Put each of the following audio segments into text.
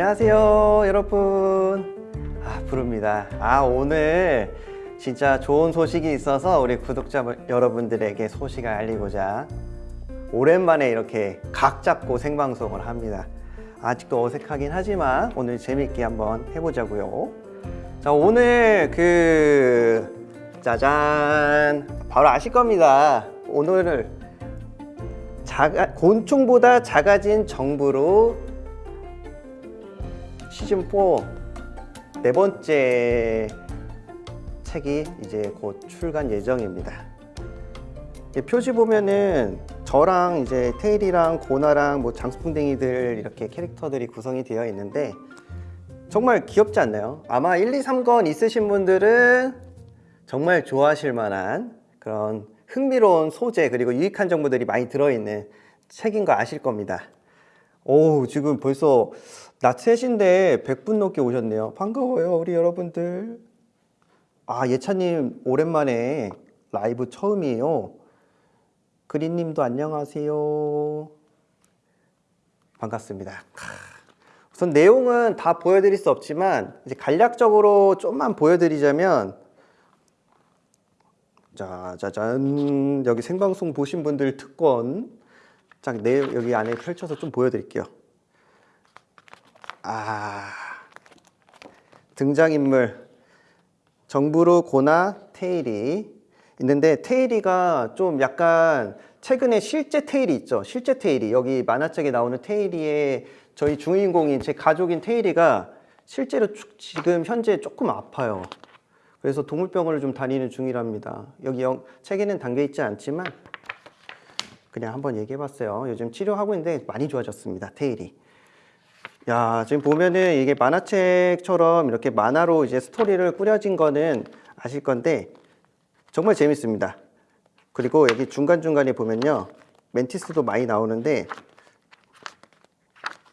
안녕하세요 여러분. 아 부릅니다. 아 오늘 진짜 좋은 소식이 있어서 우리 구독자 여러분들에게 소식을 알리고자 오랜만에 이렇게 각 잡고 생방송을 합니다. 아직도 어색하긴 하지만 오늘 재밌게 한번 해보자고요. 자 오늘 그 짜잔. 바로 아실 겁니다. 오늘을 작아, 곤충보다 작아진 정부로 시즌4 네 번째 책이 이제 곧 출간 예정입니다. 표지 보면은 저랑 이제 테일이랑 고나랑 뭐 장수풍뎅이들 이렇게 캐릭터들이 구성이 되어 있는데 정말 귀엽지 않나요? 아마 1, 2, 3권 있으신 분들은 정말 좋아하실 만한 그런 흥미로운 소재 그리고 유익한 정보들이 많이 들어있는 책인 거 아실 겁니다. 오 지금 벌써 낮 3시인데 100분 넘게 오셨네요. 반가워요 우리 여러분들. 아 예찬님 오랜만에 라이브 처음이에요. 그린님도 안녕하세요. 반갑습니다. 우선 내용은 다 보여드릴 수 없지만 이제 간략적으로 좀만 보여드리자면 자 짜잔 여기 생방송 보신 분들 특권 자, 내 여기 안에 펼쳐서 좀 보여드릴게요. 아, 등장인물 정부로 고나 테일이 있는데 테일이가 좀 약간 최근에 실제 테일이 있죠. 실제 테일이 여기 만화책에 나오는 테일이의 저희 주인공인 제 가족인 테일이가 실제로 지금 현재 조금 아파요. 그래서 동물병원을 좀 다니는 중이랍니다. 여기 책에는 담겨 있지 않지만 그냥 한번 얘기해 봤어요. 요즘 치료하고 있는데 많이 좋아졌습니다. 테일이. 야 지금 보면은 이게 만화책처럼 이렇게 만화로 이제 스토리를 꾸려진 거는 아실 건데 정말 재밌습니다. 그리고 여기 중간중간에 보면요. 멘티스도 많이 나오는데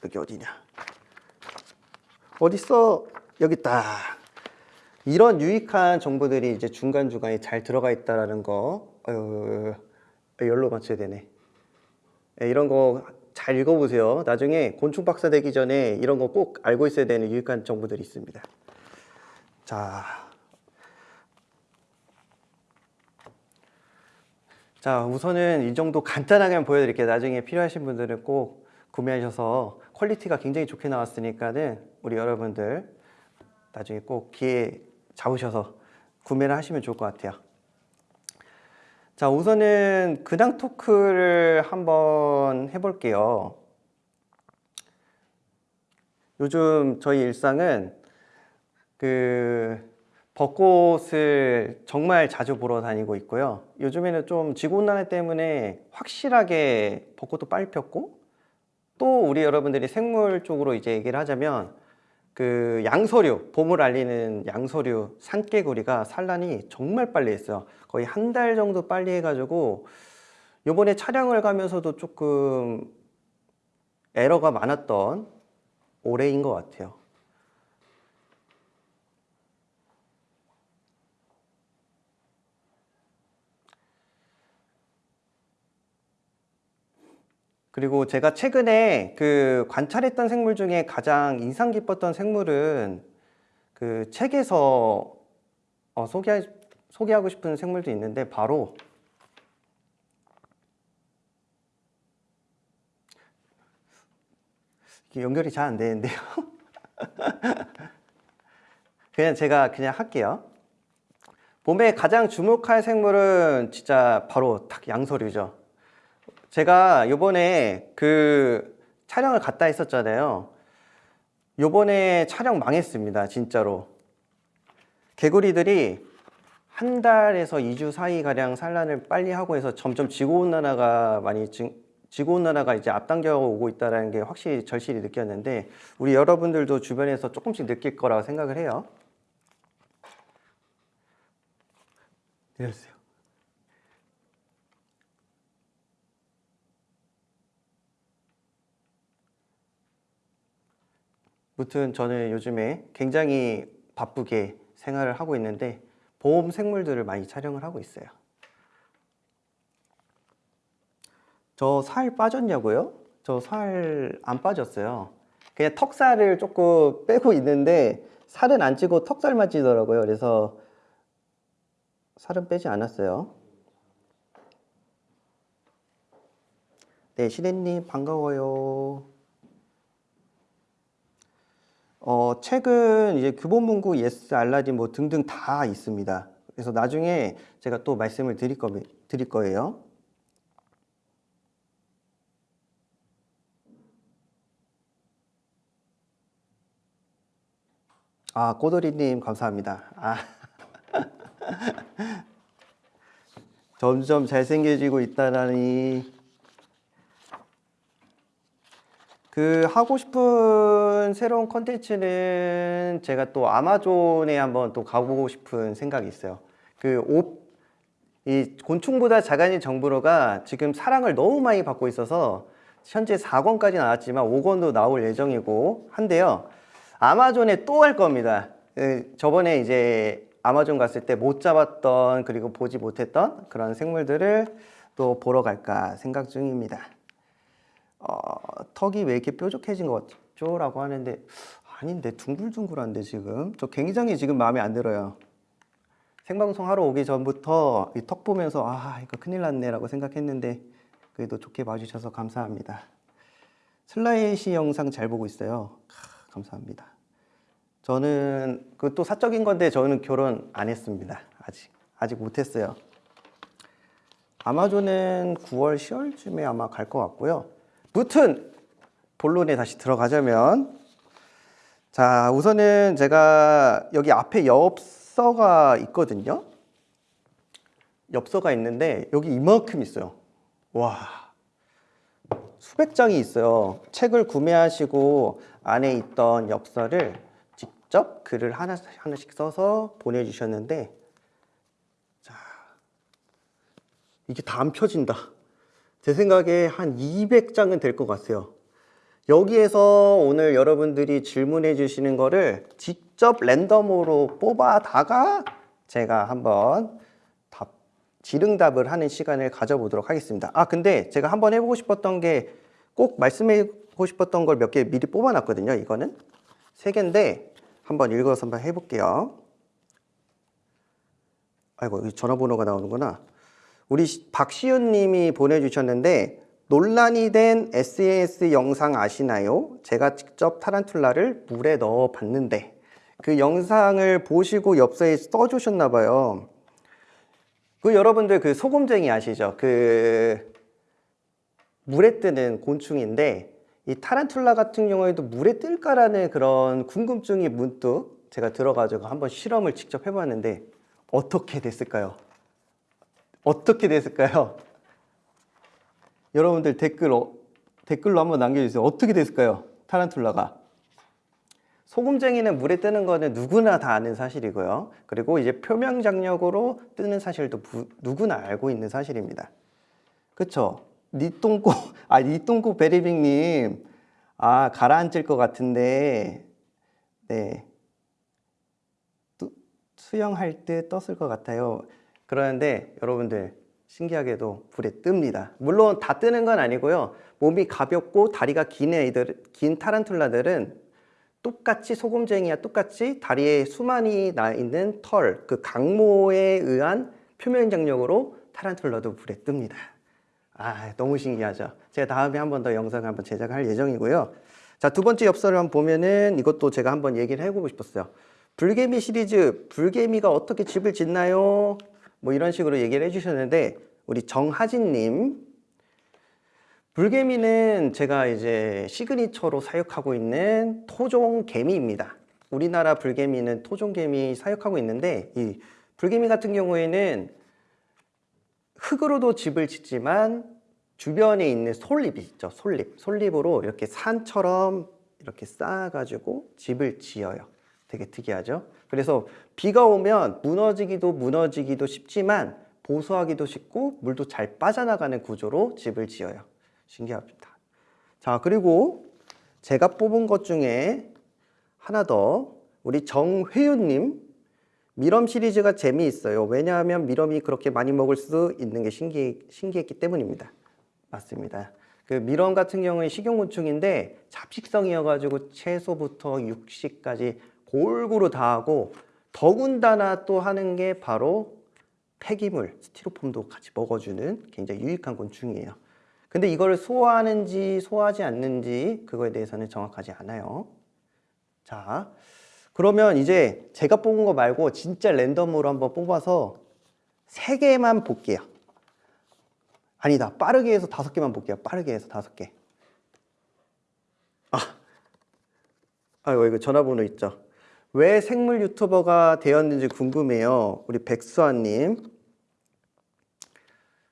여기 어디냐 어딨어 여기 있다 이런 유익한 정보들이 이제 중간중간에 잘 들어가 있다라는 거 어휴, 열로 맞춰야 되네 예, 이런 거 잘 읽어보세요. 나중에 곤충 박사 되기 전에 이런 거 꼭 알고 있어야 되는 유익한 정보들이 있습니다. 자, 자 우선은 이 정도 간단하게 보여드릴게요. 나중에 필요하신 분들은 꼭 구매하셔서 quality가 굉장히 좋게 나왔으니까는 우리 여러분들 나중에 꼭 기회 잡으셔서 구매를 하시면 좋을 것 같아요 자 우선은 근황 토크를 한번 해볼게요. 요즘 저희 일상은 그 벚꽃을 정말 자주 보러 다니고 있고요. 요즘에는 좀 지구온난화 때문에 확실하게 벚꽃도 빨리 폈고 또 우리 여러분들이 생물 쪽으로 이제 얘기를 하자면 그 양서류, 봄을 알리는 양서류, 산개구리가 산란이 정말 빨리 했어요. 거의 한 달 정도 빨리 해가지고 요번에 촬영을 가면서도 조금 에러가 많았던 올해인 것 같아요. 그리고 제가 최근에 그 관찰했던 생물 중에 가장 인상 깊었던 생물은 그 책에서 어, 소개, 소개하고 싶은 생물도 있는데 바로 연결이 잘 안 되는데요? 그냥 제가 그냥 할게요. 봄에 가장 주목할 생물은 진짜 바로 딱 양서류죠 제가 요번에 그 촬영을 갔다 했었잖아요. 요번에 촬영 망했습니다 진짜로. 개구리들이 한 달에서 2주 사이가량 산란을 빨리 하고 해서 점점 지구온난화가 많이 지구온난화가 이제 앞당겨 오고 있다는 게 확실히 절실히 느꼈는데 우리 여러분들도 주변에서 조금씩 느낄 거라고 생각을 해요. 내려주세요 무튼 저는 요즘에 굉장히 바쁘게 생활을 하고 있는데 보험 생물들을 많이 촬영을 하고 있어요 저 살 빠졌냐고요? 저 살 안 빠졌어요 그냥 턱살을 조금 빼고 있는데 살은 안 찌고 턱살만 찌더라고요. 그래서 살은 빼지 않았어요. 네, 신혜님 반가워요. 어, 책은 이제 교보문고, 예스, 알라딘 뭐 등등 다 있습니다. 그래서 나중에 제가 또 말씀을 드릴, 거, 드릴 거예요. 아, 꼬돌이님 감사합니다. 아. 점점 잘생겨지고 있다라니. 그 하고 싶은 새로운 컨텐츠는 제가 또 아마존에 한번 또 가보고 싶은 생각이 있어요. 그 옷, 이 곤충보다 작아진 정부로가 지금 사랑을 너무 많이 받고 있어서 현재 4권까지 나왔지만 5권도 나올 예정이고 한데요. 아마존에 또 할 겁니다. 그 저번에 이제 아마존 갔을 때 못 잡았던 그리고 보지 못했던 그런 생물들을 또 보러 갈까 생각 중입니다. 어, 턱이 왜 이렇게 뾰족해진 것 같죠? 라고 하는데 아닌데 둥글둥글한데 지금 저 굉장히 지금 마음에 안 들어요. 생방송 하러 오기 전부터 이 턱 보면서 아 이거 큰일 났네 라고 생각했는데 그래도 좋게 봐주셔서 감사합니다. 슬라이시 영상 잘 보고 있어요. 아, 감사합니다. 저는 그 또 사적인 건데 저는 결혼 안 했습니다. 아직 아직 못했어요. 아마존은 9월 10월쯤에 아마 갈 것 같고요. 무튼 본론에 다시 들어가자면 자 우선은 제가 여기 앞에 엽서가 있거든요. 엽서가 있는데 여기 이만큼 있어요. 와 수백 장이 있어요. 책을 구매하시고 안에 있던 엽서를 직접 글을 하나, 하나씩 써서 보내주셨는데 자 이게 다 안 펴진다. 제 생각에 한 200장은 될 것 같아요. 여기에서 오늘 여러분들이 질문해 주시는 거를 직접 랜덤으로 뽑아다가 제가 한번 답, 질응답을 하는 시간을 가져보도록 하겠습니다. 아, 근데 제가 한번 해보고 싶었던 게 꼭 말씀하고 싶었던 걸 몇 개 미리 뽑아놨거든요. 이거는 세 개인데 한번 읽어서 한번 해볼게요. 아이고, 전화번호가 나오는구나. 우리 시- 박시윤 님이 보내주셨는데 논란이 된 SAS 영상 아시나요? 제가 직접 타란툴라를 물에 넣어 봤는데 그 영상을 보시고 엽서에 써주셨나 봐요. 그 여러분들 그 소금쟁이 아시죠? 그 물에 뜨는 곤충인데 이 타란툴라 같은 경우에도 물에 뜰까라는 그런 궁금증이 문득 제가 들어가지고 한번 실험을 직접 해봤는데 어떻게 됐을까요? 어떻게 됐을까요? 여러분들 댓글 어, 댓글로 한번 남겨주세요. 어떻게 됐을까요? 타란툴라가 소금쟁이는 물에 뜨는 거는 누구나 다 아는 사실이고요. 그리고 이제 표면 장력으로 뜨는 사실도 부- 누구나 알고 있는 사실입니다. 그쵸? 니똥꼬, 아, 니똥꼬 베리빅님. 아, 가라앉을 것 같은데, 네. 뚜- 수영할 때 떴을 것 같아요. 그러는데 여러분들, 신기하게도 불에 뜹니다. 물론 다 뜨는 건 아니고요. 몸이 가볍고 다리가 긴 애들, 긴 타란툴라들은 똑같이 소금쟁이와 똑같이 다리에 수만이 나 있는 털, 그 강모에 의한 표면 장력으로 타란툴라도 불에 뜹니다. 아, 너무 신기하죠. 제가 다음에 한 번 더 영상을 한번 제작할 예정이고요. 자, 두 번째 엽서를 한번 보면은 이것도 제가 한번 얘기를 해보고 싶었어요. 불개미 시리즈, 불개미가 어떻게 집을 짓나요? 뭐 이런 식으로 얘기를 해주셨는데, 우리 정하진님, 불개미는 제가 이제 시그니처로 사육하고 있는 토종 개미입니다. 우리나라 불개미는 토종 개미 사육하고 있는데, 이 불개미 같은 경우에는 흙으로도 집을 짓지만 주변에 있는 솔잎이 있죠. 솔잎. 솔잎으로 이렇게 산처럼 이렇게 쌓아가지고 집을 지어요. 되게 특이하죠. 그래서 비가 오면 무너지기도 무너지기도 쉽지만 보수하기도 쉽고 물도 잘 빠져나가는 구조로 집을 지어요. 신기합니다. 자, 그리고 제가 뽑은 것 중에 하나 더 우리 정회윤님 미럼 시리즈가 재미있어요. 왜냐하면 미럼이 그렇게 많이 먹을 수 있는 게 신기, 신기했기 때문입니다. 맞습니다. 그 밀원 같은 경우는 식용곤충인데 잡식성이어가지고 채소부터 육식까지 골고루 다 하고 더군다나 또 하는 게 바로 폐기물, 스티로폼도 같이 먹어주는 굉장히 유익한 곤충이에요. 근데 이걸 소화하는지 소화하지 않는지 그거에 대해서는 정확하지 않아요. 자, 그러면 이제 제가 뽑은 거 말고 진짜 랜덤으로 한번 뽑아서 세 개만 볼게요. 아니다. 빠르게 해서 다섯 개만 볼게요. 빠르게 해서 다섯 개. 아, 아이고 이거 전화번호 있죠. 왜 생물 유튜버가 되었는지 궁금해요. 우리 백수아님.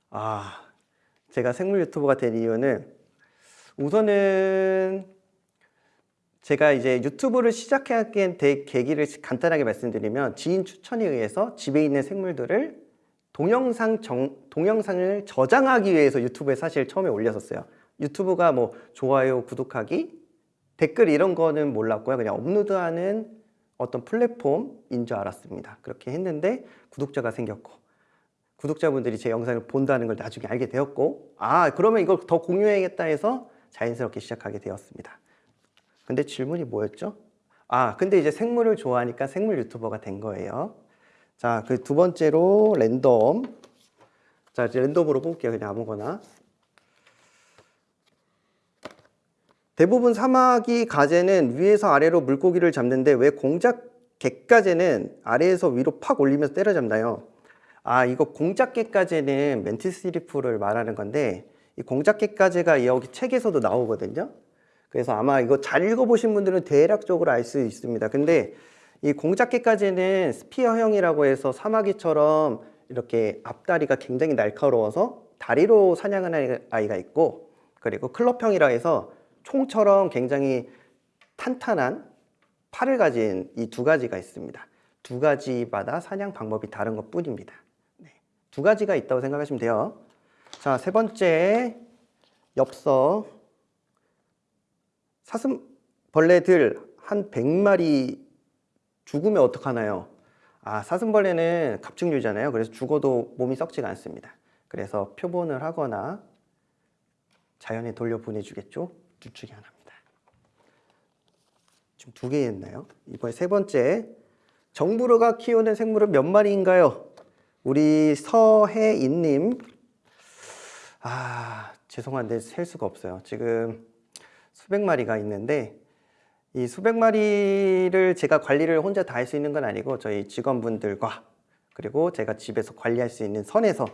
아, 제가 생물 유튜버가 된 이유는 우선은 제가 이제 유튜브를 시작하게 된 계기를 간단하게 말씀드리면 지인 추천에 의해서 집에 있는 생물들을 동영상 정, 동영상을 저장하기 위해서 유튜브에 사실 처음에 올렸었어요. 유튜브가 뭐 좋아요, 구독하기, 댓글 이런 거는 몰랐고요. 그냥 업로드하는 어떤 플랫폼인 줄 알았습니다. 그렇게 했는데 구독자가 생겼고 구독자분들이 제 영상을 본다는 걸 나중에 알게 되었고 아 그러면 이걸 더 공유해야겠다 해서 자연스럽게 시작하게 되었습니다. 근데 질문이 뭐였죠? 아 근데 이제 생물을 좋아하니까 생물 유튜버가 된 거예요. 자, 그 두 번째로 랜덤. 자, 이제 랜덤으로 뽑을게요. 그냥 아무거나. 대부분 사마귀 가재는 위에서 아래로 물고기를 잡는데 왜 공작 갯가재는 아래에서 위로 팍 올리면서 때려잡나요? 아, 이거 공작 갯가재는 멘티스리프를 말하는 건데 이 공작 갯가재가 여기 책에서도 나오거든요. 그래서 아마 이거 잘 읽어보신 분들은 대략적으로 알 수 있습니다. 근데 이 공작개까지는 스피어형이라고 해서 사마귀처럼 이렇게 앞다리가 굉장히 날카로워서 다리로 사냥하는 아이가 있고 그리고 클럽형이라 해서 총처럼 굉장히 탄탄한 팔을 가진 이 두 가지가 있습니다. 두 가지마다 사냥 방법이 다른 것 뿐입니다. 네. 두 가지가 있다고 생각하시면 돼요. 자, 세 번째 엽서 사슴벌레들 한 100마리 죽으면 어떡하나요? 아, 사슴벌레는 갑증류잖아요. 그래서 죽어도 몸이 썩지가 않습니다. 그래서 표본을 하거나 자연에 돌려 보내주겠죠. 둘 중에 하나입니다. 지금 두개 했나요? 이번에 세 번째. 정부르가 키우는 생물은 몇 마리인가요? 우리 서혜인님. 아, 죄송한데 셀 수가 없어요. 지금 수백 마리가 있는데 이 수백 마리를 제가 관리를 혼자 다 할 수 있는 건 아니고 저희 직원분들과 그리고 제가 집에서 관리할 수 있는 선에서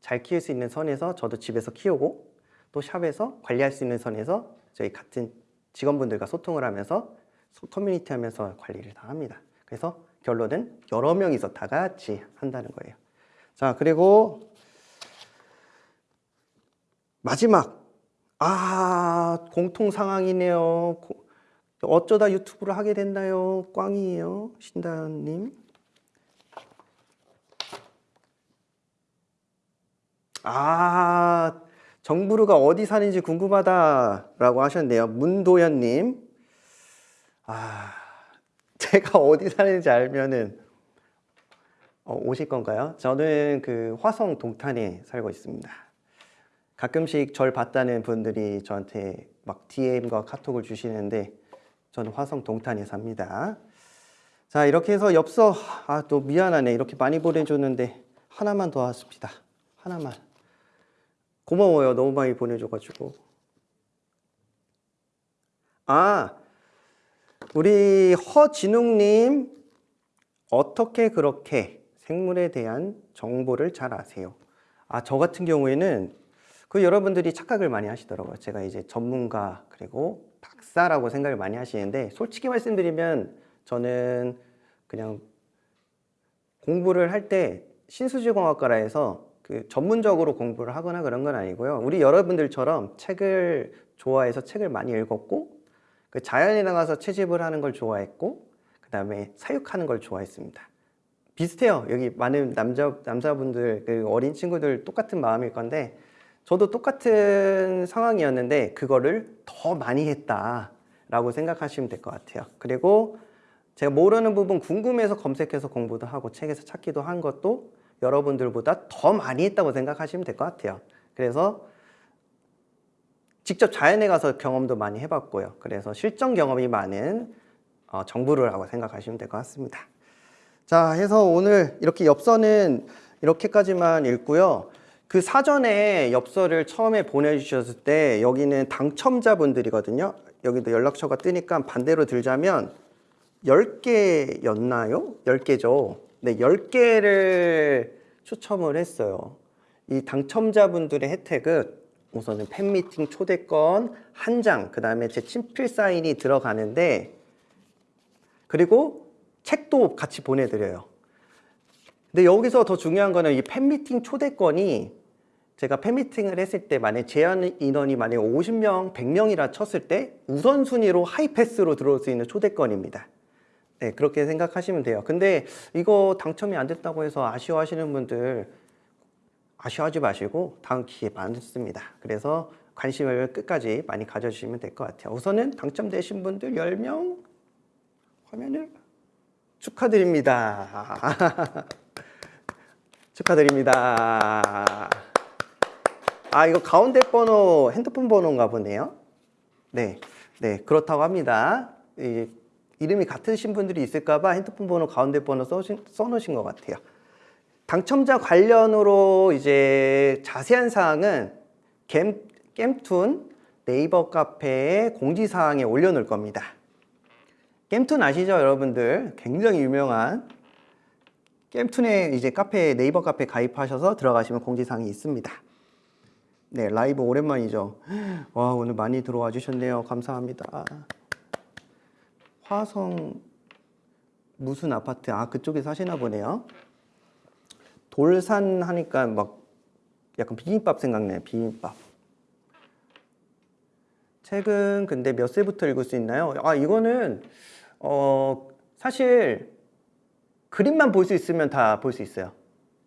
잘 키울 수 있는 선에서 저도 집에서 키우고 또 샵에서 관리할 수 있는 선에서 저희 같은 직원분들과 소통을 하면서 커뮤니티 하면서 관리를 다 합니다. 그래서 결론은 여러 명이서 다 같이 한다는 거예요. 자, 그리고 마지막. 아, 공통 상황이네요. 어쩌다 유튜브를 하게 됐나요? 꽝이에요. 신다님. 아, 정부르가 어디 사는지 궁금하다라고 하셨네요. 문도현님. 아, 제가 어디 사는지 알면은 어, 오실 건가요? 저는 그 화성 동탄에 살고 있습니다. 가끔씩 절 봤다는 분들이 저한테 막 DM과 카톡을 주시는데 저는 화성 동탄에 삽니다. 자 이렇게 해서 엽서 아 또 미안하네 이렇게 많이 보내줬는데 하나만 더 왔습니다. 하나만 고마워요 너무 많이 보내줘가지고 아 우리 허진웅님 어떻게 그렇게 생물에 대한 정보를 잘 아세요? 아 저 같은 경우에는 그 여러분들이 착각을 많이 하시더라고요. 제가 이제 전문가 그리고 박사라고 생각을 많이 하시는데 솔직히 말씀드리면 저는 그냥 공부를 할 때 신수지공학과라 해서 그 전문적으로 공부를 하거나 그런 건 아니고요. 우리 여러분들처럼 책을 좋아해서 책을 많이 읽었고 그 자연에 나가서 채집을 하는 걸 좋아했고 그 다음에 사육하는 걸 좋아했습니다. 비슷해요. 여기 많은 남자 남자분들 그 어린 친구들 똑같은 마음일 건데 저도 똑같은 상황이었는데 그거를 더 많이 했다 라고 생각하시면 될 것 같아요. 그리고 제가 모르는 부분 궁금해서 검색해서 공부도 하고 책에서 찾기도 한 것도 여러분들보다 더 많이 했다고 생각하시면 될 것 같아요. 그래서 직접 자연에 가서 경험도 많이 해봤고요. 그래서 실전 경험이 많은 어, 정부를라고 생각하시면 될 것 같습니다. 자, 해서 오늘 이렇게 엽서는 이렇게까지만 읽고요. 그 사전에 엽서를 처음에 보내주셨을 때 여기는 당첨자분들이거든요. 여기도 연락처가 뜨니까 반대로 들자면 10개였나요? 10개죠. 네, 10개를 추첨을 했어요. 이 당첨자분들의 혜택은 우선은 팬미팅 초대권 한 장, 그 다음에 제 친필 사인이 들어가는데 그리고 책도 같이 보내드려요. 근데 여기서 더 중요한 거는 이 팬미팅 초대권이 제가 팬미팅을 했을 때 만약 제한 인원이 만약 50명, 100명이라 쳤을 때 우선순위로 하이패스로 들어올 수 있는 초대권입니다. 네, 그렇게 생각하시면 돼요. 근데 이거 당첨이 안 됐다고 해서 아쉬워하시는 분들 아쉬워하지 마시고 다음 기회 많습니다. 그래서 관심을 끝까지 많이 가져주시면 될 것 같아요. 우선은 당첨되신 분들 10명 화면을 축하드립니다. 축하드립니다. 아, 이거 가운데 번호 핸드폰 번호인가 보네요. 네, 네 그렇다고 합니다. 이, 이름이 같으신 분들이 있을까봐 핸드폰 번호 가운데 번호 써신, 써놓으신 것 같아요. 당첨자 관련으로 이제 자세한 사항은 겜, 겜툰 네이버 카페에 공지사항에 올려놓을 겁니다. 겜툰 아시죠, 여러분들? 굉장히 유명한 겜툰에 이제 카페 네이버 카페 가입하셔서 들어가시면 공지사항이 있습니다. 네, 라이브 오랜만이죠. 와, 오늘 많이 들어와 주셨네요. 감사합니다. 화성 무슨 아파트? 아, 그쪽에 사시나 보네요. 돌산 하니까 막 약간 비빔밥 생각나요. 비빔밥. 책은 근데 몇 세부터 읽을 수 있나요? 아, 이거는 어, 사실 그림만 볼 수 있으면 다 볼 수 있어요.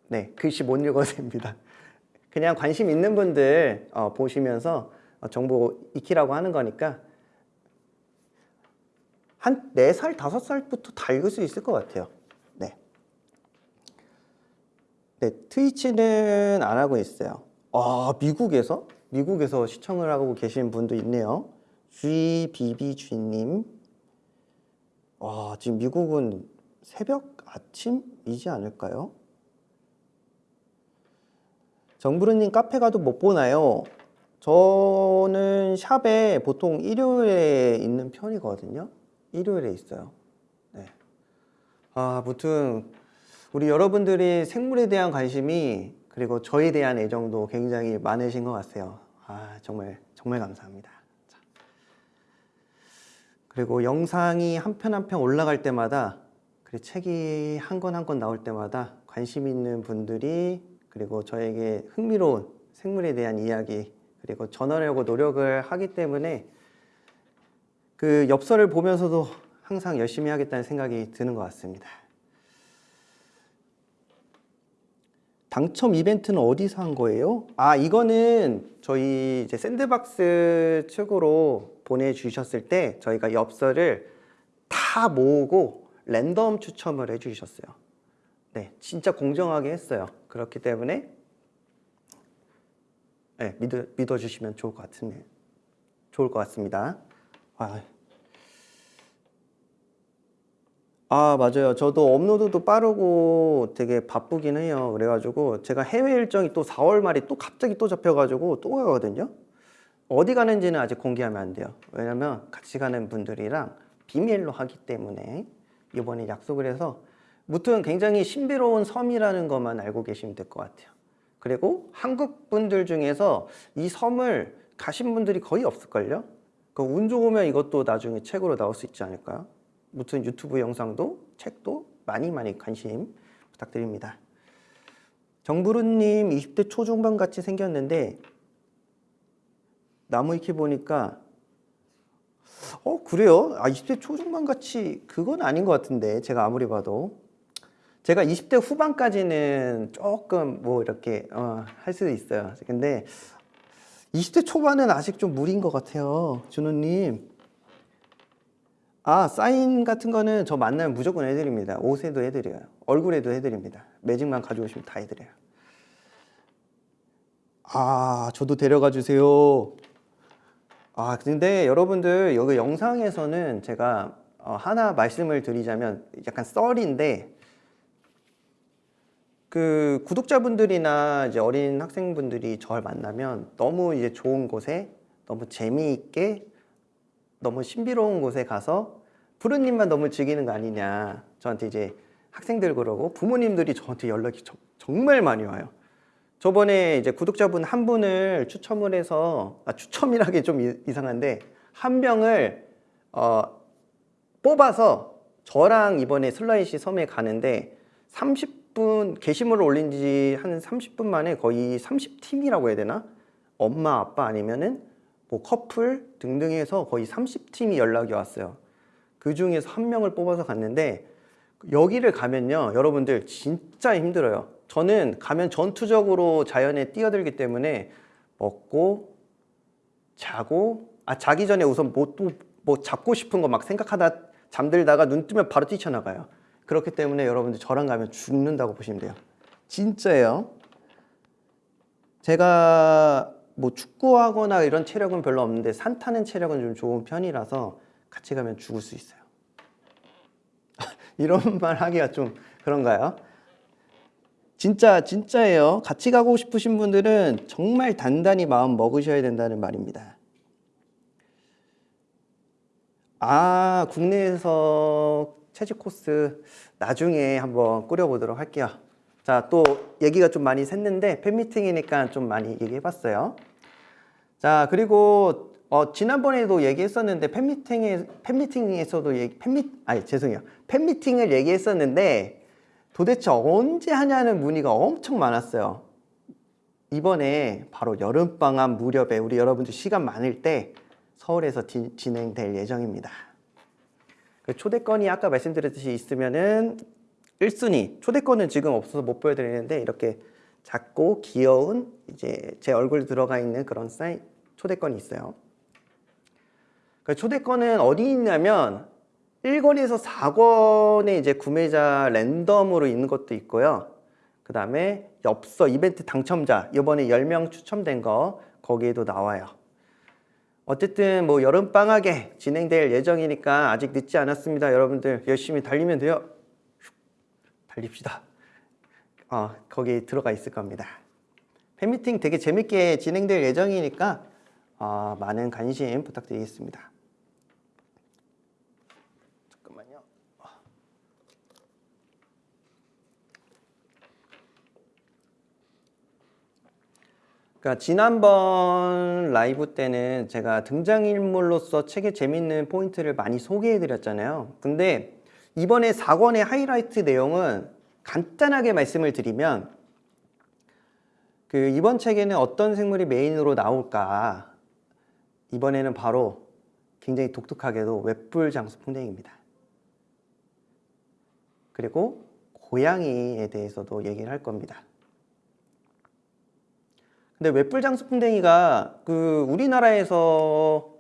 네, 글씨 못 읽어도 됩니다. 그냥 관심 있는 분들 어, 보시면서 어, 정보 익히라고 하는 거니까 한 4살, 5살부터 다 읽을 수 있을 것 같아요. 네. 네, 트위치는 안 하고 있어요. 아, 미국에서? 미국에서 시청을 하고 계신 분도 있네요. GBBG님. 와, 지금 미국은 새벽 아침이지 않을까요? 정부르님 카페 가도 못 보나요? 저는 샵에 보통 일요일에 있는 편이거든요. 일요일에 있어요. 네. 아, 무튼 우리 여러분들이 생물에 대한 관심이 그리고 저에 대한 애정도 굉장히 많으신 것 같아요. 아, 정말 정말 감사합니다. 자. 그리고 영상이 한 편 한 편 올라갈 때마다 그리고 책이 한 권 한 권 나올 때마다 관심 있는 분들이 그리고 저에게 흥미로운 생물에 대한 이야기 그리고 전하려고 노력을 하기 때문에 그 엽서를 보면서도 항상 열심히 하겠다는 생각이 드는 것 같습니다. 당첨 이벤트는 어디서 한 거예요? 아, 이거는 저희 이제 샌드박스 측으로 보내주셨을 때 저희가 엽서를 다 모으고 랜덤 추첨을 해주셨어요. 네, 진짜 공정하게 했어요. 그렇기 때문에 네, 믿어, 믿어주시면 좋을 것 같은데 좋을 것 같습니다. 아, 아 맞아요. 저도 업로드도 빠르고 되게 바쁘긴 해요. 그래가지고 제가 해외 일정이 또 4월 말이 또 갑자기 또 잡혀가지고 또 가거든요. 어디 가는지는 아직 공개하면 안 돼요. 왜냐면 같이 가는 분들이랑 비밀로 하기 때문에 이번에 약속을 해서 무튼 굉장히 신비로운 섬이라는 것만 알고 계시면 될 것 같아요. 그리고 한국 분들 중에서 이 섬을 가신 분들이 거의 없을걸요? 그운 좋으면 이것도 나중에 책으로 나올 수 있지 않을까요? 무튼 유튜브 영상도 책도 많이 많이 관심 부탁드립니다. 정부르님 20대 초중반 같이 생겼는데 나무 위키 보니까 어 그래요? 아 20대 초중반 같이 그건 아닌 것 같은데 제가 아무리 봐도 제가 20대 후반까지는 조금 뭐 이렇게 어, 할 수도 있어요 근데 20대 초반은 아직 좀 무리인 것 같아요 준호님. 아 사인 같은 거는 저 만나면 무조건 해드립니다. 옷에도 해드려요. 얼굴에도 해드립니다. 매직만 가져오시면 다 해드려요. 아 저도 데려가 주세요. 아, 근데 여러분들 여기 영상에서는 제가 어, 하나 말씀을 드리자면 약간 썰인데 그 구독자분들이나 이제 어린 학생분들이 저를 만나면 너무 이제 좋은 곳에 너무 재미있게 너무 신비로운 곳에 가서 부르님만 너무 즐기는 거 아니냐 저한테 이제 학생들 그러고 부모님들이 저한테 연락이 저- 정말 많이 와요. 저번에 이제 구독자분 한 분을 추첨을 해서 아, 추첨이라기 좀 이- 이상한데 한 명을 어, 뽑아서 저랑 이번에 슬라이시 섬에 가는데 30 분 게시물을 올린 지 한 30분 만에 거의 30팀이라고 해야 되나? 엄마 아빠 아니면은 뭐 커플 등등 해서 거의 30팀이 연락이 왔어요. 그 중에서 한 명을 뽑아서 갔는데 여기를 가면요 여러분들 진짜 힘들어요 저는 가면 전투적으로 자연에 뛰어들기 때문에 먹고 자고 아 자기 전에 우선 뭐또뭐 잡고 싶은 거 막 생각하다 잠들다가 눈 뜨면 바로 뛰쳐나가요 그렇기 때문에 여러분들 저랑 가면 죽는다고 보시면 돼요 진짜예요 제가 뭐 축구하거나 이런 체력은 별로 없는데 산 타는 체력은 좀 좋은 편이라서 같이 가면 죽을 수 있어요 이런 말 하기가 좀 그런가요? 진짜 진짜예요. 같이 가고 싶으신 분들은 정말 단단히 마음 먹으셔야 된다는 말입니다. 아, 국내에서 채집 코스 나중에 한번 꾸려보도록 할게요. 자, 또 얘기가 좀 많이 샜는데 팬미팅이니까 좀 많이 얘기해봤어요. 자, 그리고 어, 지난번에도 얘기했었는데 팬미팅에 팬미팅에서도 얘기 팬미 아니 죄송해요. 팬미팅을 얘기했었는데 도대체 언제 하냐는 문의가 엄청 많았어요. 이번에 바로 여름 방학 무렵에 우리 여러분들 시간 많을 때 서울에서 디- 진행될 예정입니다. 그 초대권이 아까 말씀드렸듯이 있으면은 1순위 초대권은 지금 없어서 못 보여드리는데 이렇게 작고 귀여운 이제 제 얼굴 들어가 있는 그런 사인 초대권이 있어요. 그 초대권은 어디 있냐면 1권에서 4권에 이제 구매자 랜덤으로 있는 것도 있고요. 그 다음에 엽서 이벤트 당첨자 이번에 10명 추첨된 거 거기에도 나와요. 어쨌든 뭐 여름 방학에 진행될 예정이니까 아직 늦지 않았습니다. 여러분들 열심히 달리면 돼요. 달립시다. 어, 거기 들어가 있을 겁니다. 팬미팅 되게 재밌게 진행될 예정이니까 어, 많은 관심 부탁드리겠습니다. 잠깐만요. 그러니까 지난번 라이브 때는 제가 등장인물로서 책의 재밌는 포인트를 많이 소개해 드렸잖아요. 근데 이번에 4권의 하이라이트 내용은 간단하게 말씀을 드리면 그 이번 책에는 어떤 생물이 메인으로 나올까 이번에는 바로 굉장히 독특하게도 웹불 장수 풍뎅이입니다. 그리고 고양이에 대해서도 얘기를 할 겁니다. 근데 웹불 장수풍뎅이가 그 우리나라에서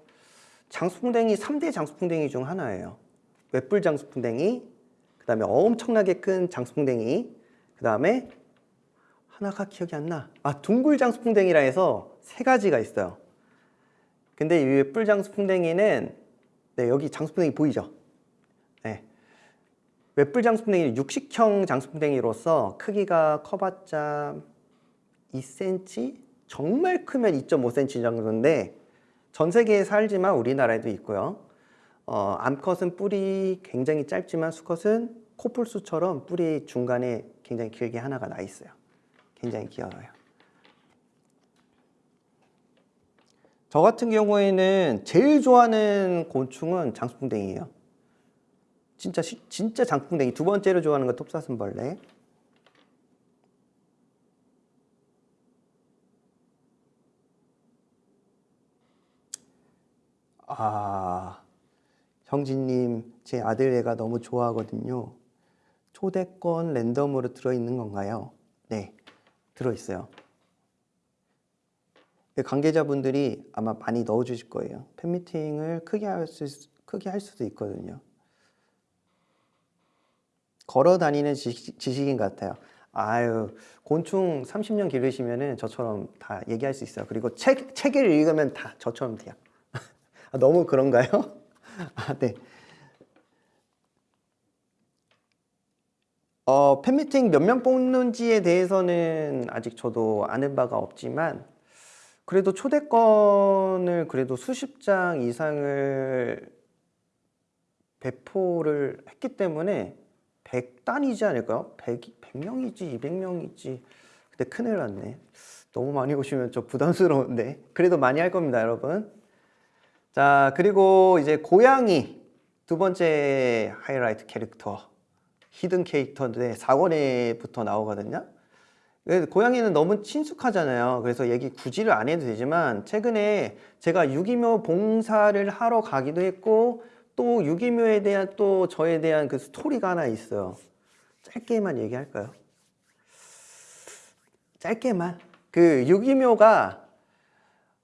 장수풍뎅이 3대 장수풍뎅이 중 하나예요. 웹불 장수풍뎅이, 그 다음에 엄청나게 큰 장수풍뎅이, 그 다음에 하나가 기억이 안 나. 아, 둥글 장수풍뎅이라 해서 세 가지가 있어요. 근데 이 웹불 장수풍뎅이는 네, 여기 장수풍뎅이 보이죠? 네. 웹불 장수풍뎅이는 육식형 장수풍뎅이로서 크기가 커봤자 2cm? 정말 크면 2.5cm 정도인데 전 세계에 살지만 우리나라에도 있고요. 어, 암컷은 뿔이 굉장히 짧지만 수컷은 코뿔소처럼 뿔이 중간에 굉장히 길게 하나가 나 있어요. 굉장히 귀여워요. 저 같은 경우에는 제일 좋아하는 곤충은 장수풍뎅이에요. 진짜 시- 진짜 장수풍뎅이 두 번째로 좋아하는 건 톱사슴벌레. 아, 형진님, 제 아들 애가 너무 좋아하거든요. 초대권 랜덤으로 들어있는 건가요? 네, 들어있어요. 관계자분들이 아마 많이 넣어주실 거예요. 팬미팅을 크게 할, 수, 크게 할 수도 있거든요. 걸어 다니는 지식, 지식인 같아요. 아유, 곤충 30년 기르시면은 저처럼 다 얘기할 수 있어요. 그리고 책, 책을 읽으면 다 저처럼 돼요. 아, 너무 그런가요? 아, 네. 어, 팬미팅 몇 명 뽑는지에 대해서는 아직 저도 아는 바가 없지만 그래도 초대권을 그래도 수십 장 이상을 배포를 했기 때문에 100단이지 않을까요? 100, 100명이지 200명이지 근데 큰일 났네 너무 많이 오시면 좀 부담스러운데 그래도 많이 할 겁니다 여러분 자 그리고 이제 고양이 두 번째 하이라이트 캐릭터 히든 캐릭터인데 4권에부터 나오거든요. 그래서 고양이는 너무 친숙하잖아요. 그래서 얘기 굳이를 안 해도 되지만 최근에 제가 유기묘 봉사를 하러 가기도 했고 또 유기묘에 대한 또 저에 대한 그 스토리가 하나 있어요. 짧게만 얘기할까요? 짧게만. 그 유기묘가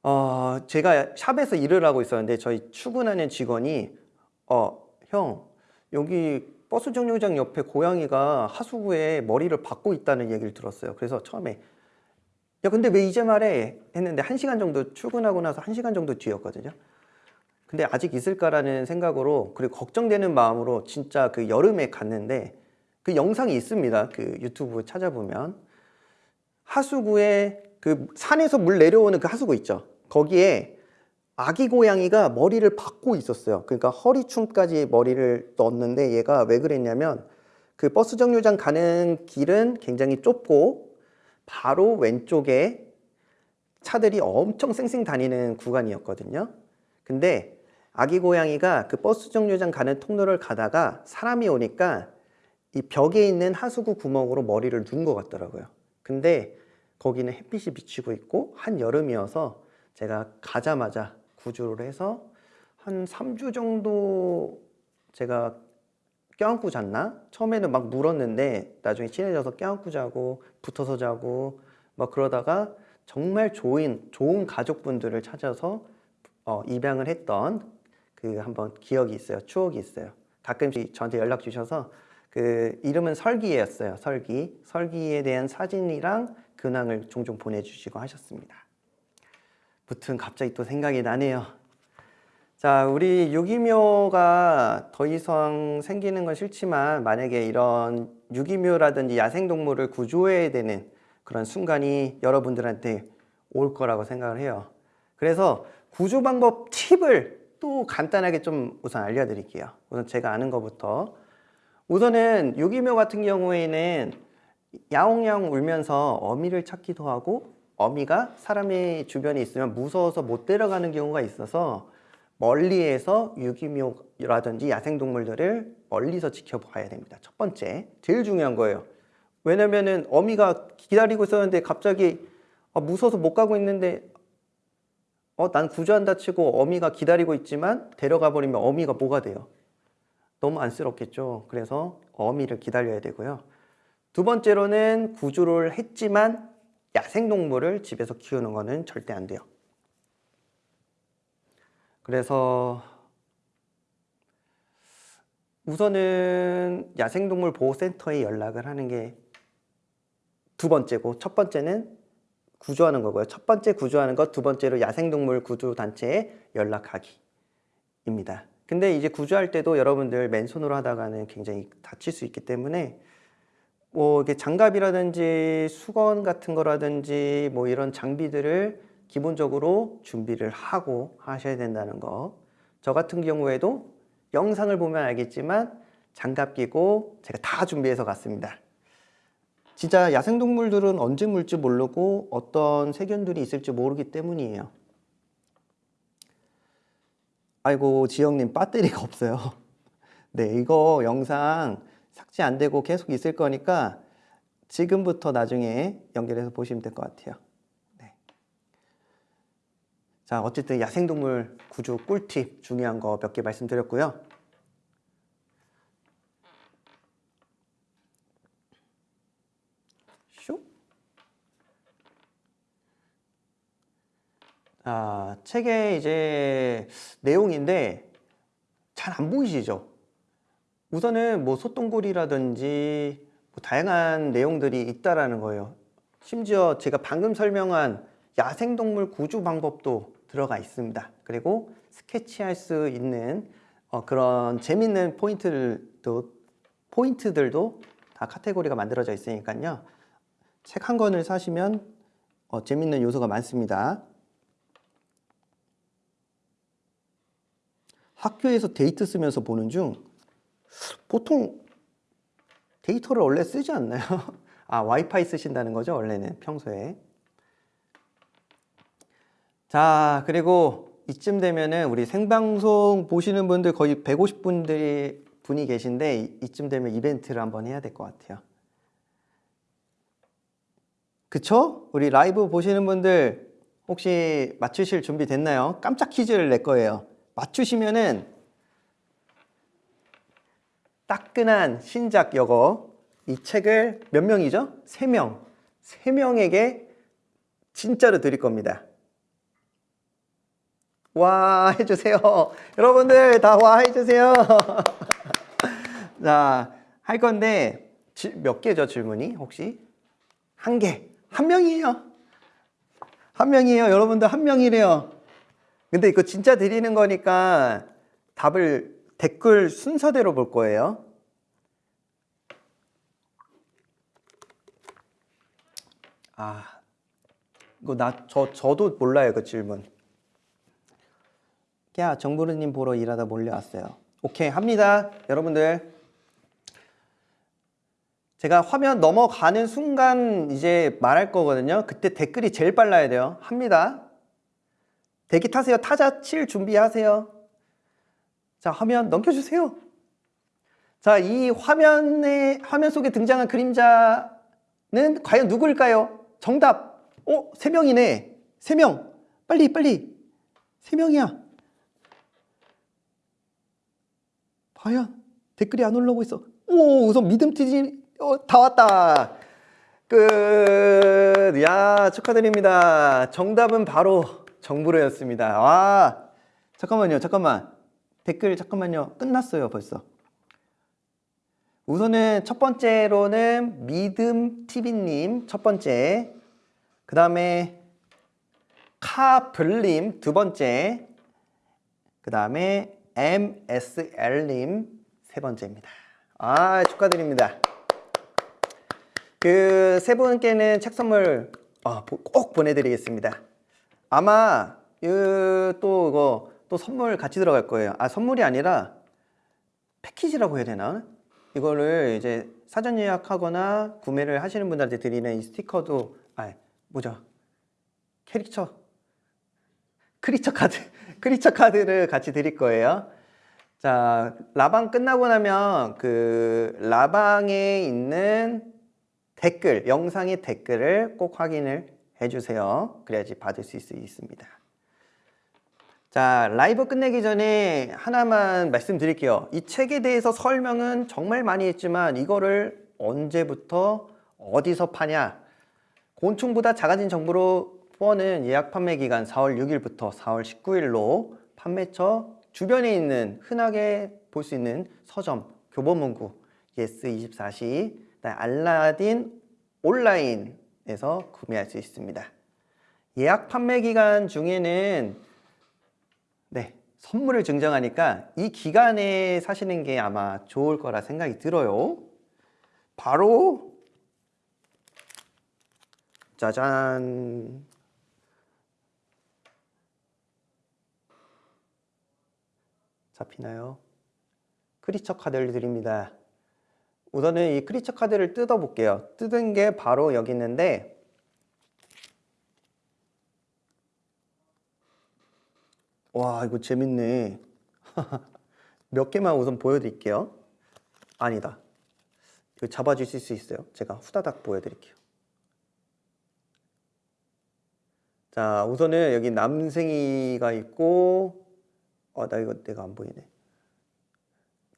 어 제가 샵에서 일을 하고 있었는데 저희 출근하는 직원이 어 형 여기 버스 정류장 옆에 고양이가 하수구에 머리를 박고 있다는 얘기를 들었어요. 그래서 처음에 야 근데 왜 이제 말해? 했는데 한 시간 정도 출근하고 나서 한 시간 정도 뒤였거든요. 근데 아직 있을까라는 생각으로 그리고 걱정되는 마음으로 진짜 그 여름에 갔는데 그 영상이 있습니다. 그 유튜브 찾아보면. 하수구에 그 산에서 물 내려오는 그 하수구 있죠 거기에 아기 고양이가 머리를 박고 있었어요. 그러니까 허리춤까지 머리를 넣었는데 얘가 왜 그랬냐면 그 버스 정류장 가는 길은 굉장히 좁고 바로 왼쪽에 차들이 엄청 쌩쌩 다니는 구간이었거든요. 근데 아기 고양이가 그 버스 정류장 가는 통로를 가다가 사람이 오니까 이 벽에 있는 하수구 구멍으로 머리를 누운 것 같더라고요. 근데 거기는 햇빛이 비치고 있고 한여름이어서 제가 가자마자 구조를 해서 한 3주 정도 제가 껴안고 잤나? 처음에는 막 물었는데 나중에 친해져서 껴안고 자고 붙어서 자고 막 그러다가 정말 좋은 좋은 가족분들을 찾아서 어, 입양을 했던 그 한번 기억이 있어요. 추억이 있어요. 가끔씩 저한테 연락 주셔서 그 이름은 설기였어요. 설기. 설기에 대한 사진이랑 근황을 종종 보내주시고 하셨습니다. 무튼 갑자기 또 생각이 나네요. 자, 우리 유기묘가 더 이상 생기는 건 싫지만 만약에 이런 유기묘라든지 야생동물을 구조해야 되는 그런 순간이 여러분들한테 올 거라고 생각을 해요. 그래서 구조 방법 팁을 또 간단하게 좀 우선 알려드릴게요. 우선 제가 아는 것부터 우선은 유기묘 같은 경우에는 야옹야옹 울면서 어미를 찾기도 하고 어미가 사람의 주변에 있으면 무서워서 못 데려가는 경우가 있어서 멀리에서 유기묘라든지 야생동물들을 멀리서 지켜봐야 됩니다. 첫 번째, 제일 중요한 거예요. 왜냐면은 어미가 기다리고 있었는데 갑자기 아, 무서워서 못 가고 있는데 어, 난 구조한다 치고 어미가 기다리고 있지만 데려가 버리면 어미가 뭐가 돼요? 너무 안쓰럽겠죠. 그래서 어미를 기다려야 되고요. 두 번째로는 구조를 했지만 야생동물을 집에서 키우는 것은 절대 안 돼요. 그래서 우선은 야생동물 보호센터에 연락을 하는 게 두 번째고 첫 번째는 구조하는 거고요. 첫 번째 구조하는 것, 두 번째로 야생동물 구조단체에 연락하기 입니다. 근데 이제 구조할 때도 여러분들 맨손으로 하다가는 굉장히 다칠 수 있기 때문에 뭐 이게 장갑이라든지 수건 같은 거라든지 뭐 이런 장비들을 기본적으로 준비를 하고 하셔야 된다는 거. 저 같은 경우에도 영상을 보면 알겠지만 장갑 끼고 제가 다 준비해서 갔습니다. 진짜 야생동물들은 언제 물지 모르고 어떤 세균들이 있을지 모르기 때문이에요. 아이고 지영님 배터리가 없어요. 네 이거 영상 삭제 안 되고 계속 있을 거니까 지금부터 나중에 연결해서 보시면 될 것 같아요. 네. 자, 어쨌든 야생동물 구조 꿀팁 중요한 거 몇 개 말씀드렸고요. 슉. 아, 책의 이제 내용인데 잘 안 보이시죠? 우선은 뭐 소똥골이라든지 뭐 다양한 내용들이 있다라는 거예요. 심지어 제가 방금 설명한 야생동물 구조 방법도 들어가 있습니다. 그리고 스케치할 수 있는 어, 그런 재밌는 포인트들도 포인트들도 다 카테고리가 만들어져 있으니까요. 책 한 권을 사시면 어, 재밌는 요소가 많습니다. 학교에서 데이트 쓰면서 보는 중 보통 데이터를 원래 쓰지 않나요? 아 와이파이 쓰신다는 거죠 원래는 평소에 자 그리고 이쯤 되면은 우리 생방송 보시는 분들 거의 150분들이 분이 계신데 이- 이쯤 되면 이벤트를 한번 해야 될 것 같아요 그쵸? 우리 라이브 보시는 분들 혹시 맞추실 준비 됐나요? 깜짝 퀴즈를 낼 거예요 맞추시면은 따끈한 신작 여거 이 책을 몇 명이죠? 세 명. 세 명에게 진짜로 드릴 겁니다. 와 해주세요. 여러분들 다 와 해주세요. 자, 할 건데 지- 몇 개죠 질문이 혹시? 한 개. 한 명이에요. 한 명이에요. 여러분들 한 명이래요. 근데 이거 진짜 드리는 거니까 답을 댓글 순서대로 볼 거예요. 아, 이거 나 저 저도 몰라요 그 질문. 야 정부르님 보러 일하다 몰려왔어요. 오케이 합니다, 여러분들. 제가 화면 넘어가는 순간 이제 말할 거거든요. 그때 댓글이 제일 빨라야 돼요. 합니다. 대기 타세요. 타자 칠 준비하세요. 자, 화면 넘겨주세요. 자, 이 화면에, 화면 속에 등장한 그림자는 과연 누구일까요? 정답. 어, 세 명이네. 세 명. 빨리, 빨리. 세 명이야. 과연 댓글이 안 올라오고 있어. 오, 우선 믿음 뛰지. 어, 다 왔다. 끝. 야, 축하드립니다. 정답은 바로 정부로였습니다. 와, 잠깐만요, 잠깐만. 댓글 잠깐만요. 끝났어요, 벌써. 우선은 첫 번째로는 믿음 TV님 첫 번째, 그 다음에 카블님 두 번째, 그 다음에 MSL님 세 번째입니다. 아 축하드립니다. 그 세 분께는 책 선물 어, 보- 꼭 보내드리겠습니다. 아마 그, 또 이거 또 선물 같이 들어갈 거예요. 아 선물이 아니라 패키지라고 해야 되나? 이거를 이제 사전 예약하거나 구매를 하시는 분들한테 드리는 이 스티커도 아 뭐죠? 캐릭터 크리처 카드 크리처 카드를 같이 드릴 거예요. 자 라방 끝나고 나면 그 라방에 있는 댓글 영상의 댓글을 꼭 확인을 해주세요. 그래야지 받을 수 있, 있습니다. 자, 라이브 끝내기 전에 하나만 말씀드릴게요. 이 책에 대해서 설명은 정말 많이 했지만 이거를 언제부터 어디서 파냐? 곤충보다 작아진 정부로 4는 예약 판매 기간 4월 6일부터 4월 19일로 판매처 주변에 있는 흔하게 볼 수 있는 서점, 교보문고, 예스24시, 알라딘 온라인에서 구매할 수 있습니다. 예약 판매 기간 중에는 네, 선물을 증정하니까 이 기간에 사시는 게 아마 좋을 거라 생각이 들어요. 바로 짜잔. 잡히나요? 크리처 카드를 드립니다. 우선은 이 크리처 카드를 뜯어 볼게요. 뜯은 게 바로 여기 있는데 와 이거 재밌네. 몇 개만 우선 보여드릴게요. 아니다. 이거 잡아주실 수 있어요? 제가 후다닥 보여드릴게요. 자 우선은 여기 남생이가 있고 어나 이거 내가 안 보이네.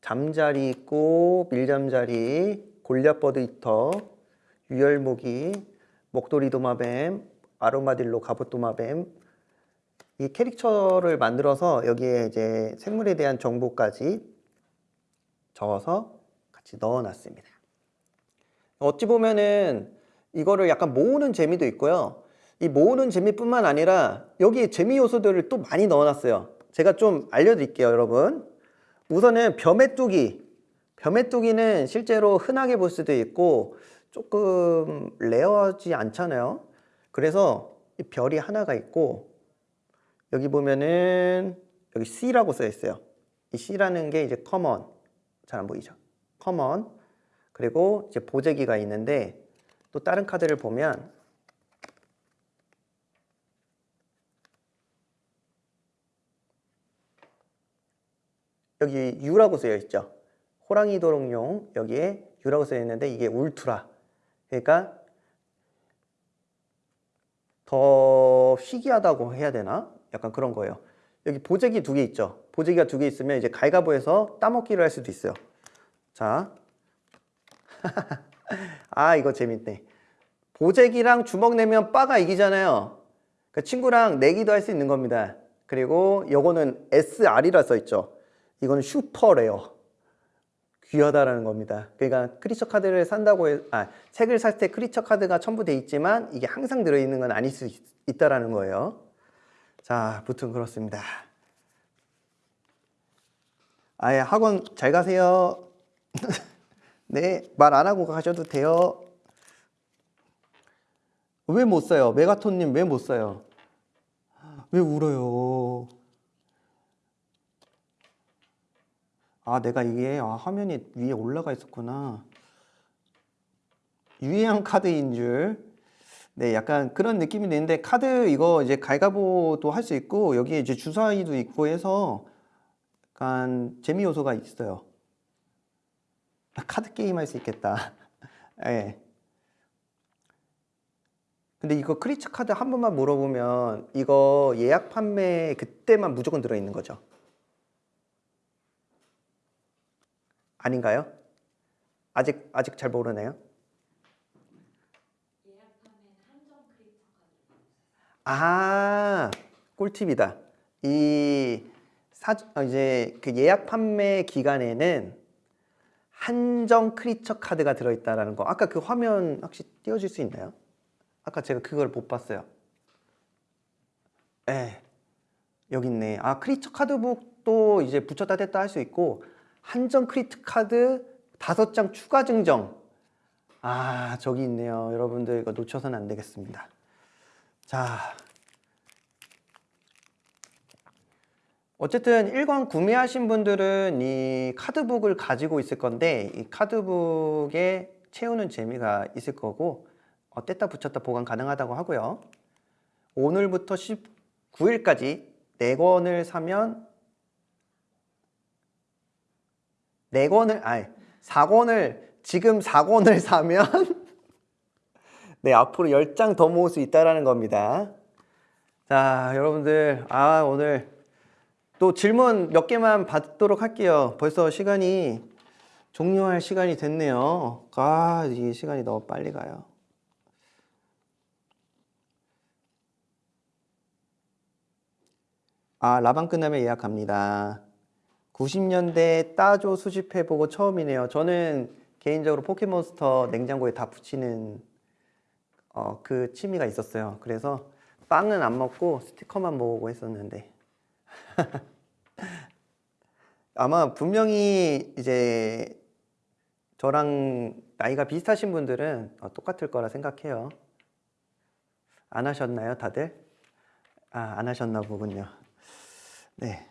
잠자리 있고 밀잠자리 골랴버드 이터 유혈모기 목도리 도마뱀 아로마딜로 갑옷 도마뱀 이 캐릭터를 만들어서 여기에 이제 생물에 대한 정보까지 적어서 같이 넣어놨습니다. 어찌 보면은 이거를 약간 모으는 재미도 있고요. 이 모으는 재미뿐만 아니라 여기에 재미 요소들을 또 많이 넣어놨어요. 제가 좀 알려드릴게요, 여러분. 우선은 벼메뚜기. 벼메뚜기는 실제로 흔하게 볼 수도 있고 조금 rare하지 않잖아요. 그래서 이 별이 하나가 있고 여기 보면은 여기 C라고 써 있어요. 이 C라는 게 이제 common. 잘 안 보이죠? common. 그리고 이제 보재기가 있는데 또 다른 카드를 보면 여기 U라고 쓰여 있죠. 호랑이 도롱뇽 여기에 U라고 쓰여 있는데 이게 울트라. 그러니까 더 희귀하다고 해야 되나? 약간 그런 거예요. 여기 보재기 두 개 있죠. 보재기가 두 개 있으면 이제 갈가보에서 따먹기를 할 수도 있어요. 자. 아, 이거 재밌네. 보재기랑 주먹 내면 빠가 이기잖아요. 그 친구랑 내기도 할 수 있는 겁니다. 그리고 요거는 SR이라 써 있죠. 이거는 super rare. 귀하다라는 겁니다. 그러니까 creature 카드를 산다고 해, 아, 책을 살 때 creature 카드가 첨부돼 있지만 이게 항상 들어있는 건 아닐 수 있, 있다라는 거예요. 자, 무튼 그렇습니다. 아예 학원 잘 가세요. 네, 말 안 하고 가셔도 돼요. 왜 못 써요? 메가톤님 왜 못 써요? 왜 울어요? 아, 내가 이게 아, 화면이 위에 올라가 있었구나. 유의한 카드인 줄. 네, 약간 그런 느낌이 드는데 카드 이거 이제 갈가보도 할 수 있고 여기에 이제 주사위도 있고 해서 약간 재미 요소가 있어요. 카드 게임 할 수 있겠다. 예. 네. 근데 이거 크리처 카드 한 번만 물어보면 이거 예약 판매 그때만 무조건 들어있는 거죠. 아닌가요? 아직 아직 잘 모르네요. 아, 꿀팁이다. 이 사, 어, 이제 그 예약 판매 기간에는 한정 크리처 카드가 들어있다라는 거. 아까 그 화면 혹시 띄워줄 수 있나요? 아까 제가 그걸 못 봤어요. 네, 여기 있네. 아, 크리처 카드북도 이제 붙였다 뗐다 할 수 있고 한정 크리트 카드 다섯 장 추가 증정. 아, 저기 있네요. 여러분들 이거 놓쳐서는 안 되겠습니다. 자. 어쨌든 1권 구매하신 분들은 이 카드북을 가지고 있을 건데 이 카드북에 채우는 재미가 있을 거고 어, 뗐다 붙였다 보관 가능하다고 하고요. 오늘부터 19일까지 4권을 사면 4권을 아니 4권을 지금 4권을 사면 네 앞으로 10장 더 모을 수 있다라는 겁니다. 자 여러분들 아 오늘 또 질문 몇 개만 받도록 할게요. 벌써 시간이 종료할 시간이 됐네요. 아, 이 시간이 너무 빨리 가요. 아, 라방 끝나면 예약합니다. 90년대 따조 수집해보고 처음이네요. 저는 개인적으로 포켓몬스터 냉장고에 다 붙이는 어, 그 취미가 있었어요. 그래서 빵은 안 먹고 스티커만 모으고 했었는데 아마 분명히 이제 저랑 나이가 비슷하신 분들은 어, 똑같을 거라 생각해요. 안 하셨나요, 다들? 아, 안 하셨나 보군요. 네.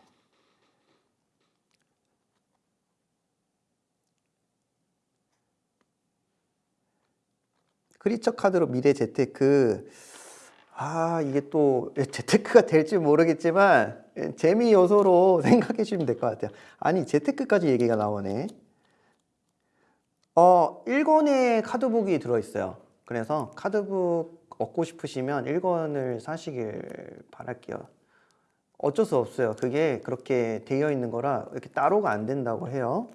크리처 카드로 미래 재테크. 아 이게 또 재테크가 될지 모르겠지만 재미 요소로 생각해 주시면 될 것 같아요. 아니 재테크까지 얘기가 나오네. 어 1권의 카드북이 들어있어요. 그래서 카드북 얻고 싶으시면 1권을 사시길 바랄게요. 어쩔 수 없어요. 그게 그렇게 되어 있는 거라 이렇게 따로가 안 된다고 해요.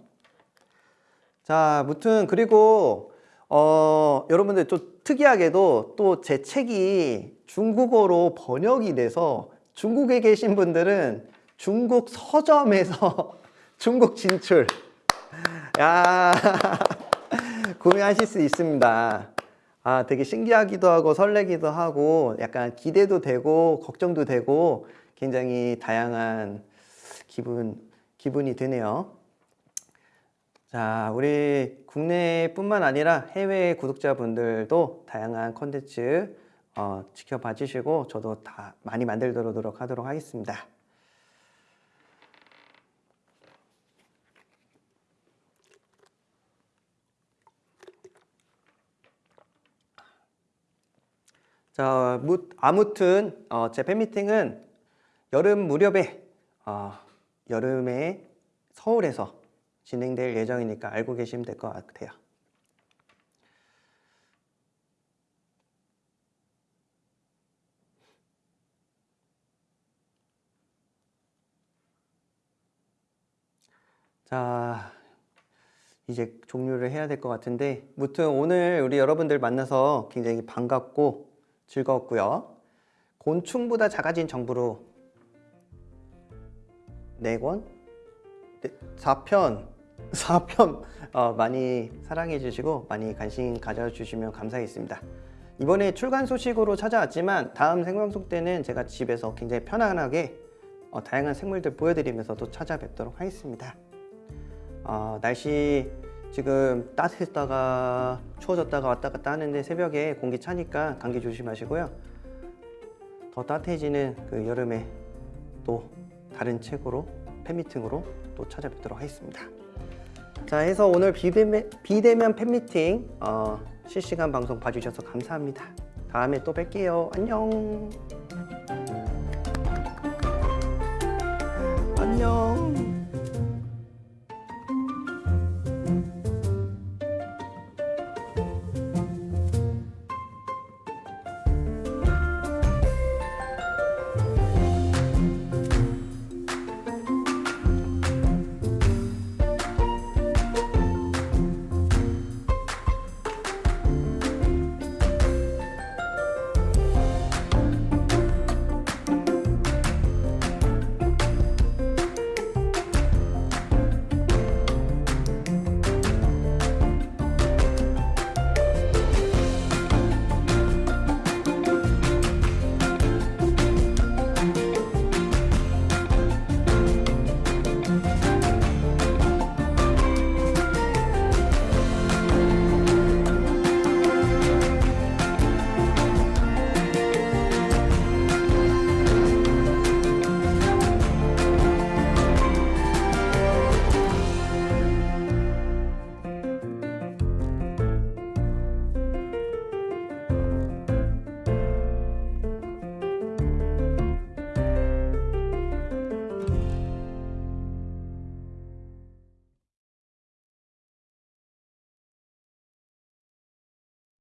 자 무튼 그리고 어, 여러분들 좀 특이하게도 또 제 책이 중국어로 번역이 돼서 중국에 계신 분들은 중국 서점에서 중국 진출 야 구매하실 수 있습니다 아, 되게 신기하기도 하고 설레기도 하고 약간 기대도 되고 걱정도 되고 굉장히 다양한 기분, 기분이 드네요. 자, 우리 국내뿐만 아니라 해외 구독자분들도 다양한 컨텐츠 어, 지켜봐 주시고 저도 다 많이 만들도록 노력하도록 하겠습니다. 자, 무- 아무튼 어, 제 팬미팅은 여름 무렵에 어, 여름에 서울에서 진행될 예정이니까 알고 계시면 될 것 같아요. 자, 이제 종료를 해야 될 것 같은데, 무튼 오늘 우리 여러분들 만나서 굉장히 반갑고 즐거웠고요. 곤충보다 작아진 정부로 4권? 4편, 4편 어, 많이 사랑해 주시고 많이 관심 가져주시면 감사하겠습니다. 이번에 출간 소식으로 찾아왔지만 다음 생방송 때는 제가 집에서 굉장히 편안하게 어, 다양한 생물들 보여드리면서 또 찾아뵙도록 하겠습니다. 어, 날씨 지금 따뜻했다가 추워졌다가 왔다 갔다 하는데 새벽에 공기 차니까 감기 조심하시고요. 더 따뜻해지는 그 여름에 또 다른 책으로 팬미팅으로 또 찾아뵙도록 하겠습니다. 자 해서 오늘 비대면, 비대면 팬미팅 어, 실시간 방송 봐주셔서 감사합니다. 다음에 또 뵐게요. 안녕. 안녕.